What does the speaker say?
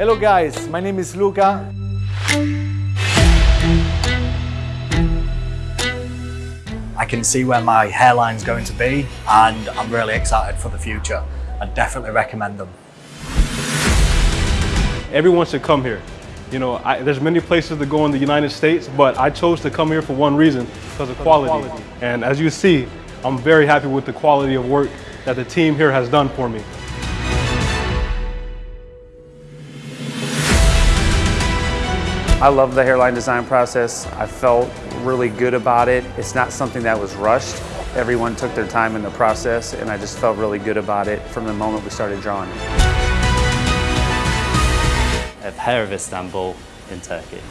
Hello guys, my name is Luca. I can see where my hairline's going to be and I'm really excited for the future. I definitely recommend them. Everyone should come here. You know, I, there's many places to go in the United States, but I chose to come here for one reason, because of quality. quality. And as you see, I'm very happy with the quality of work that the team here has done for me. I love the hairline design process. I felt really good about it. It's not something that was rushed. Everyone took their time in the process and I just felt really good about it from the moment we started drawing. Of Hair of Istanbul in Turkey.